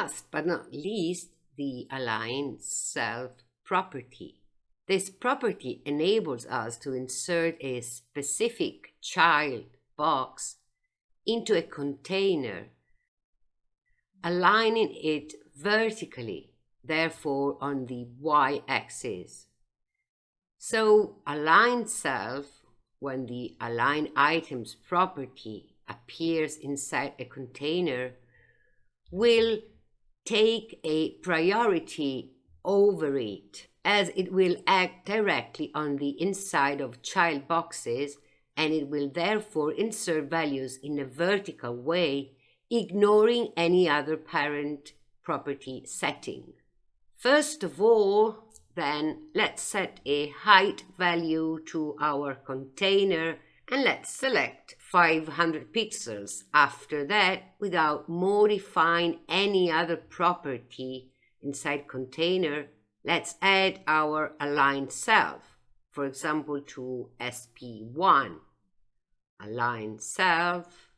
Last but not least, the align self property. This property enables us to insert a specific child box into a container, aligning it vertically, therefore on the y-axis. So align self, when the align items property appears inside a container, will take a priority over it as it will act directly on the inside of child boxes and it will therefore insert values in a vertical way, ignoring any other parent property setting. First of all, then let's set a height value to our container and let's select 500 pixels. After that, without modifying any other property inside container, Let's add our align self, for example, to SP1. Align self,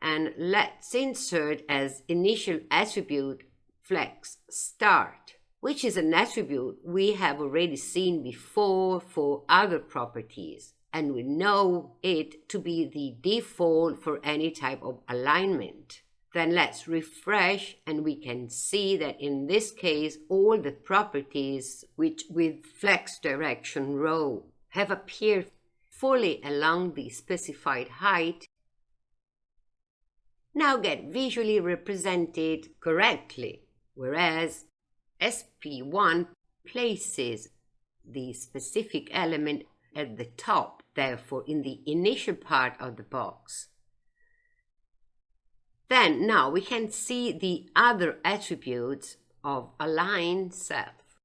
and let's insert as initial attribute flex start, which is an attribute we have already seen before for other properties, and we know it to be the default for any type of alignment. Then let's refresh and we can see that in this case, all the properties which with flex direction row have appeared fully along the specified height now get visually represented correctly, whereas SP1 places the specific element at the top, therefore in the initial part of the box. Then now we can see the other attributes of align self.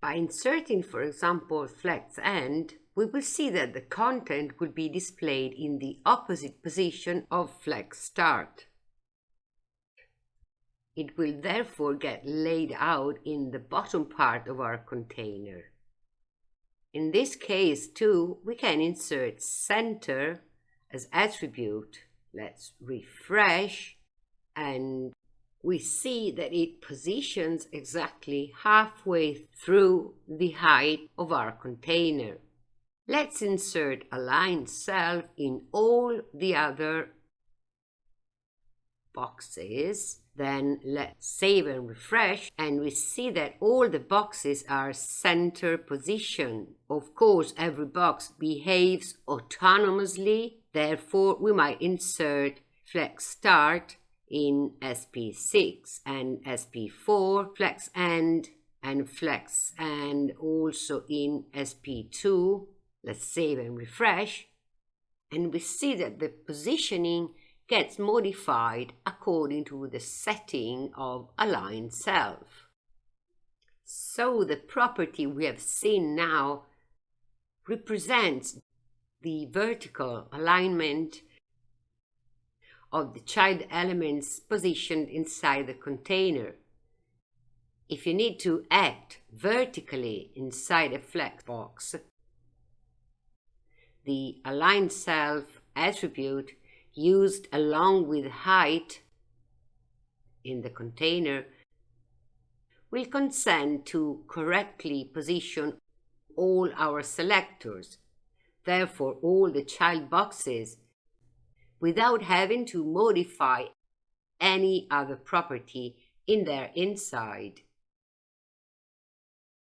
By inserting, for example, flex end, we will see that the content will be displayed in the opposite position of flex start. It will therefore get laid out in the bottom part of our container. In this case too, we can insert center as attribute. Let's refresh and we see that it positions exactly halfway through the height of our container. Let's insert align self in all the other boxes. Then let's save and refresh and we see that all the boxes are center position. Of course, every box behaves autonomously. Therefore, we might insert flex start in SP6 and SP4, flex end and flex end also in SP2. Let's save and refresh. And we see that the positioning gets modified according to the setting of align self. So the property we have seen now represents the vertical alignment of the child elements positioned inside the container. If you need to act vertically inside a flex box, the align self attribute used along with height in the container will consent to correctly position all our selectors. Therefore, all the child boxes without having to modify any other property in their inside.